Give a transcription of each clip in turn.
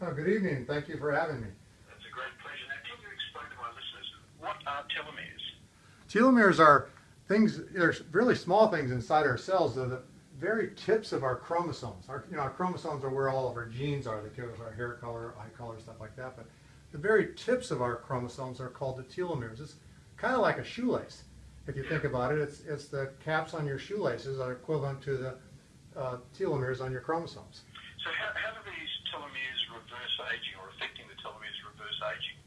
Oh, good evening. Thank you for having me. It's a great pleasure. Now, can you explain to my listeners what are telomeres? Telomeres are things, they're really small things inside our cells. They're the very tips of our chromosomes. Our, you know, our chromosomes are where all of our genes are. They give us our hair color, eye color, stuff like that. But the very tips of our chromosomes are called the telomeres. It's kind of like a shoelace. If you think about it, it's, it's the caps on your shoelaces are equivalent to the uh, telomeres on your chromosomes. So how, how do these telomeres reverse aging or affecting the telomeres reverse aging?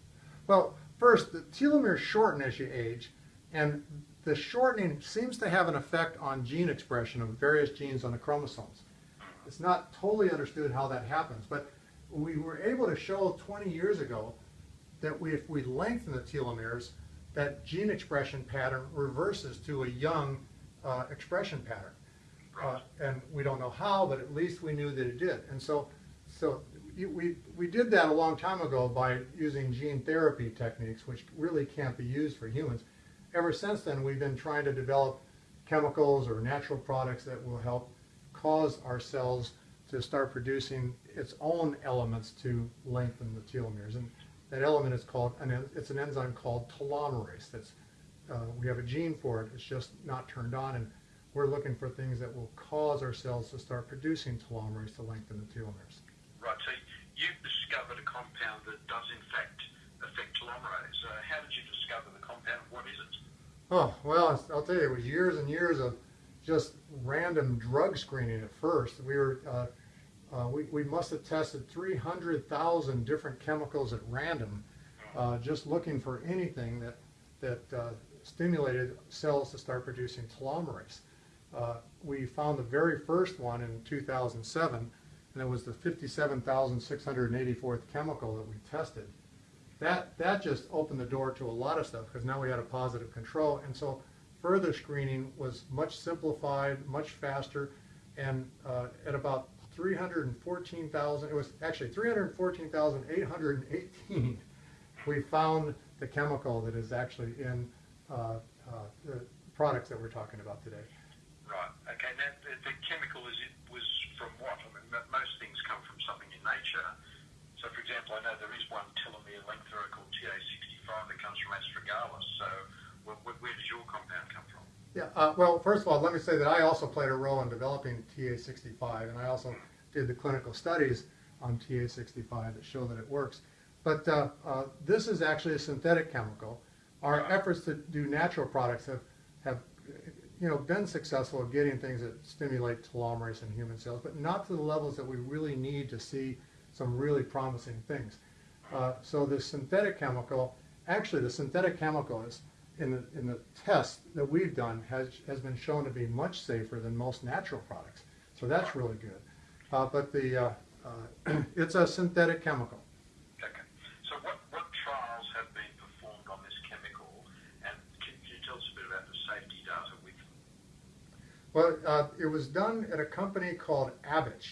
Well, first, the telomeres shorten as you age, and the shortening seems to have an effect on gene expression of various genes on the chromosomes. It's not totally understood how that happens, but we were able to show 20 years ago that we, if we lengthen the telomeres, that gene expression pattern reverses to a young uh, expression pattern. Uh, and we don't know how, but at least we knew that it did. And so, so we, we did that a long time ago by using gene therapy techniques, which really can't be used for humans. Ever since then, we've been trying to develop chemicals or natural products that will help cause our cells to start producing its own elements to lengthen the telomeres. And that element is called, an, it's an enzyme called telomerase. That's, uh, we have a gene for it, it's just not turned on. And we're looking for things that will cause our cells to start producing telomerase to lengthen the telomeres. Right, so you've discovered a compound that does in fact affect telomerase. Uh, how did you discover the compound? What is it? Oh, well, I'll tell you, it was years and years of just random drug screening at first. We were, uh, uh, we, we must have tested 300,000 different chemicals at random, uh, just looking for anything that, that uh, stimulated cells to start producing telomerase. Uh, we found the very first one in 2007, and it was the 57,684th chemical that we tested. That, that just opened the door to a lot of stuff because now we had a positive control. And so further screening was much simplified, much faster, and uh, at about 314,000, it was actually 314,818, we found the chemical that is actually in uh, uh, the products that we're talking about today. Right. Okay. Now, the, the chemical is it was from what? I mean, m- most things come from something in nature. So, for example, I know there is one telomere lengthener called TA65 that comes from astragalus. So, wh- wh- where does your compound come from? Yeah, uh, well, first of all, let me say that I also played a role in developing TA65, and I also did the clinical studies on TA65 that show that it works. But uh, uh, this is actually a synthetic chemical. Our efforts to do natural products have, have you know, been successful at getting things that stimulate telomerase in human cells, but not to the levels that we really need to see some really promising things. Uh, so the synthetic chemical, actually the synthetic chemical is, in the, in the tests that we've done, has, has been shown to be much safer than most natural products. So that's really good. Uh, but the, uh, uh, it's a synthetic chemical. Okay. So, what, what trials have been performed on this chemical, and can, can you tell us a bit about the safety data with them? Well, uh, it was done at a company called Avitch,